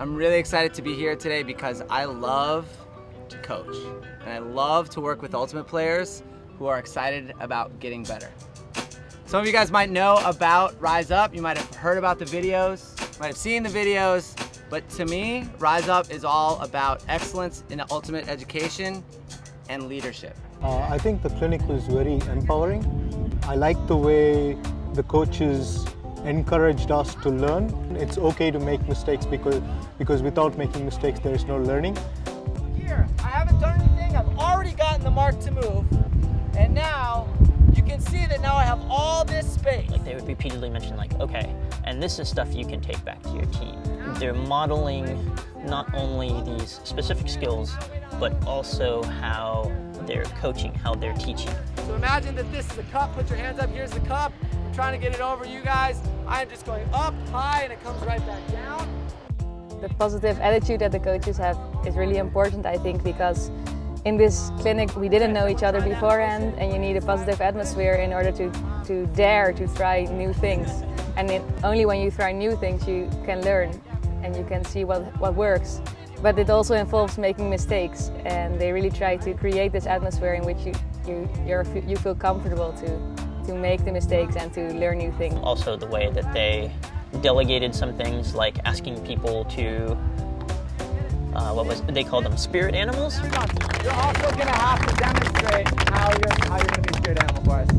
I'm really excited to be here today because I love to coach and I love to work with Ultimate players who are excited about getting better. Some of you guys might know about Rise Up. You might have heard about the videos, might have seen the videos, but to me, Rise Up is all about excellence in ultimate education and leadership. Uh, I think the clinic was very empowering. I like the way the coaches encouraged us to learn. It's okay to make mistakes because, because without making mistakes there is no learning. Here, I haven't done anything, I've already gotten the mark to move, and now you can see that now I have all this space. Like they would repeatedly mention like, okay, and this is stuff you can take back to your team. They're modeling not only these specific skills, but also how they're coaching, how they're teaching. So imagine that this is a cup, put your hands up, here's the cup. I'm trying to get it over you guys. I'm just going up high and it comes right back down. The positive attitude that the coaches have is really important, I think, because in this clinic we didn't know each other beforehand and you need a positive atmosphere in order to, to dare to try new things. And it, only when you try new things you can learn and you can see what, what works. But it also involves making mistakes and they really try to create this atmosphere in which you, you, you're, you feel comfortable to, to make the mistakes and to learn new things. Also the way that they delegated some things like asking people to uh, what was they called them spirit animals? You're also going to have to demonstrate how you're how you're going to be spirit animal for us.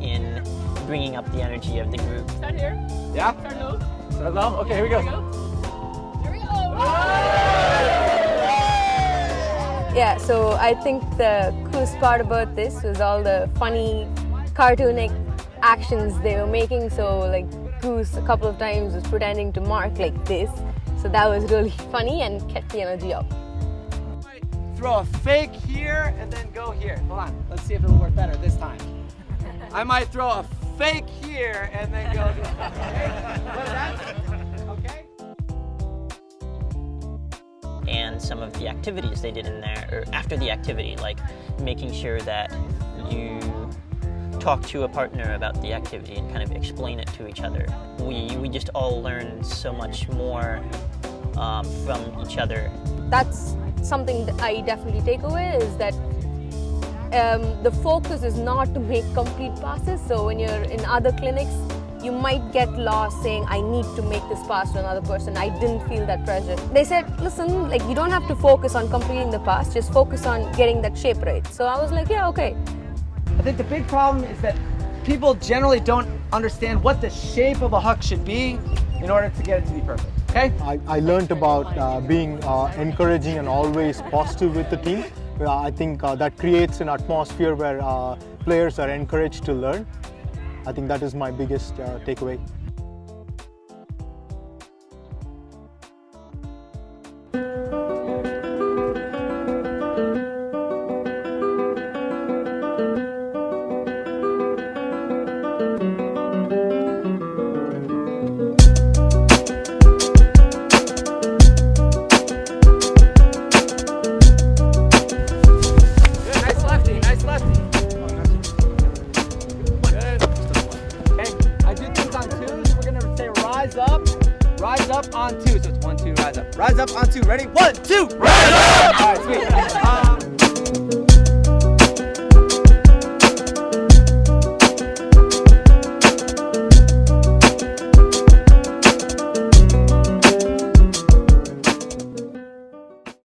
In bringing up the energy of the group. Start here? Yeah. Start low? Start low? Okay here we go, here we go, Yeah, so I think the coolest part about this was all the funny, cartoonic actions they were making. So like Goose a couple of times was pretending to mark like this. So that was really funny and kept the energy up. Throw a fake here and then go here. Hold on, let's see if it'll work better this time. I might throw a fake here and then go this some of the activities they did in there, or after the activity, like making sure that you talk to a partner about the activity and kind of explain it to each other. We, we just all learned so much more um, from each other. That's something that I definitely take away is that um, the focus is not to make complete passes. So when you're in other clinics, you might get lost saying, I need to make this pass to another person. I didn't feel that pressure. They said, listen, like you don't have to focus on completing the pass, just focus on getting that shape right. So I was like, yeah, okay. I think the big problem is that people generally don't understand what the shape of a huck should be in order to get it to be perfect. Okay? I, I learned about uh, being uh, encouraging and always positive with the team. Uh, I think uh, that creates an atmosphere where uh, players are encouraged to learn. I think that is my biggest uh, takeaway. Rise up on two. So it's one, two, rise up. Rise up on two, ready? One, two, rise up!